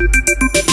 Música